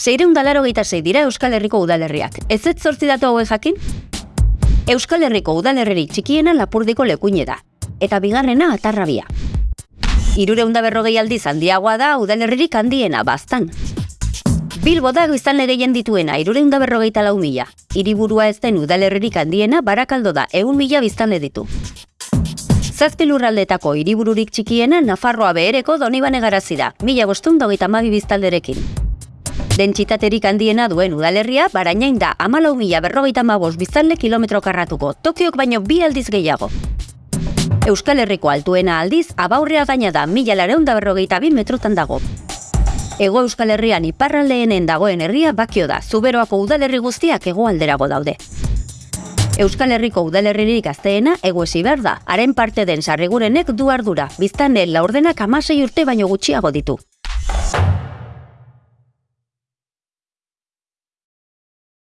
Zeireun dalaro sei dira Euskal Herriko udalerriak. Ez ez zortzi datu hauek jakin? Euskal Herriko udalerririk txikiena lapurdiko lekuine da. Eta bigarrena atarrabia. Irureunda berrogei aldiz handiagoa da udalerririk handiena bastan. Bilbo da biztanle gehien dituena, irureunda berrogeita lau mila. Hiriburua ez den udalerririk handiena, barakaldo da, egun mila biztanle ditu. Zazpi lurraldetako hiribururik txikiena Nafarroa behereko donibane garazi da, mila bostun dogeita mabi biztalderekin. Dentsitaterik handiena duen udalerria, barainain da, amalau mila berrogeita mabos biztanle kilometro karratuko, Tokiok baino bi aldiz gehiago. Euskal Herriko altuena aldiz, abaurrea gaina da, mila lareunda berrogeita bi metrotan dago. Ego Euskal Herrian iparraldeenen dagoen herria bakio da, zuberoako udalerri guztiak hegoalderago daude. Euskal Herriko udalerririk gazteena egoesi behar da, haren parte den sarrigurenek du ardura, biztanen laurdenak amasei urte baino gutxiago ditu.